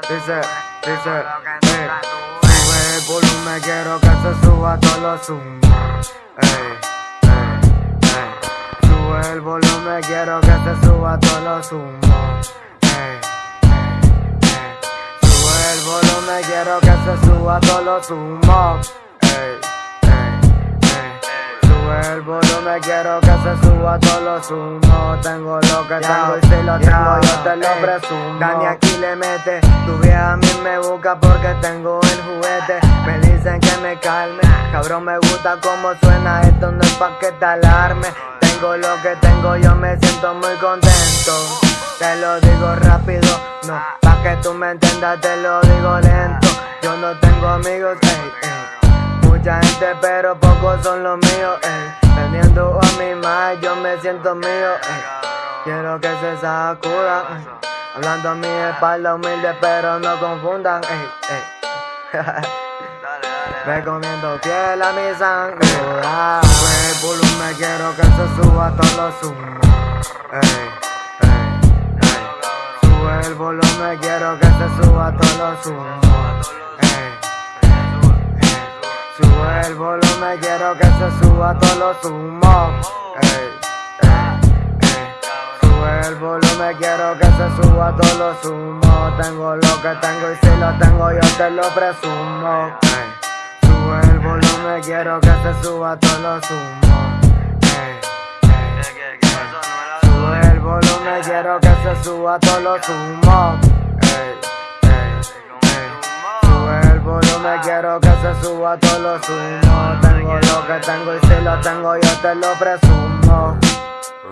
dice, dice, eh, sube el volumen, quiero que se suba todos los humos. Ey, ey, ey. Sube el volumen, quiero que se suba. Ey, ey, ey. Sube el volumen, quiero que se suba todos los humos. El volumen, quiero que se suba todos los humos. Tengo lo que tengo y si lo tengo, yo te lo presumo. Dani aquí le mete, tu vieja a mí me busca porque tengo el juguete. Me dicen que me calme, cabrón, me gusta cómo suena. Esto no es pa' que te alarme. Tengo lo que tengo, yo me siento muy contento. Te lo digo rápido, no, pa' que tú me entiendas, te lo digo lento. Yo no tengo amigos, ey, ey. Mucha gente, pero pocos son los míos, ey. Teniendo a mi más, yo me siento mío. Quiero que se sacuda, ey. Hablando a mi espalda humilde, pero no confundan. Me comiendo piel a mi sangre. Sube el volumen, quiero que se suba. Ey, ey, ey. Sube el volumen, quiero que se suba todos los humos. Sube el volumen, quiero que se suba todos los humos. Ey. Sube el volumen, quiero que se suba todos los humos. Tengo lo que tengo y si lo tengo yo te lo presumo. Sube el volumen, quiero que se suba todos los humos. Sube el volumen, quiero que se suba todos los humos. Volumen, quiero que se suba todos los humos. Tengo lo que tengo y si lo tengo yo te lo presumo.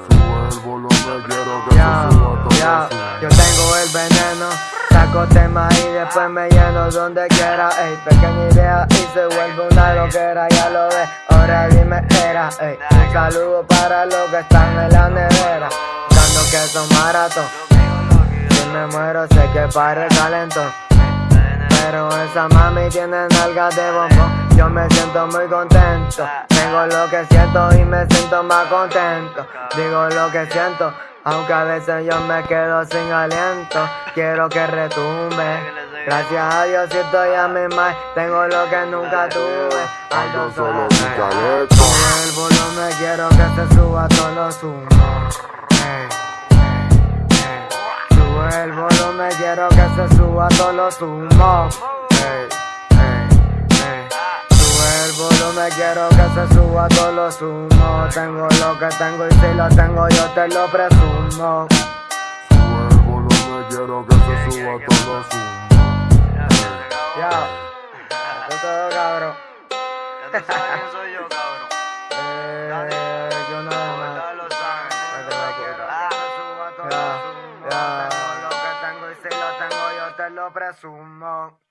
Sube el volumen, quiero que Ya, se suba todo ya, su- yo tengo el veneno. Saco tema y después me lleno donde quiera. Ey, pequeña idea y se vuelve una loquera, ya lo ves. Ahora dime, era, ey. Un saludo para los que están en la nevera. Dando que son maratón. Si me muero, sé que para el talento. Pero esa mami tiene nalgas de bombón. Yo me siento muy contento. Tengo lo que siento y me siento más contento. Digo lo que siento, aunque a veces yo me quedo sin aliento. Quiero que retumbe. Gracias a Dios si estoy a mi más. Tengo lo que nunca tuve. Ando solo Ey, sin caleto. Sube el volumen, quiero que se suba todos los humos. Ey, ey, ey. Sube el volumen, quiero que se suba todos los humos. Ey, ey, ey. Sube el volumen, quiero que se suba todos los humos. Tengo lo que tengo y si lo tengo yo te lo presumo. Sube el volumen, quiero que se suba todo su. Ya, esto es todo cabrón. Ya tú sabes quién soy yo, cabrón. Lo presumo.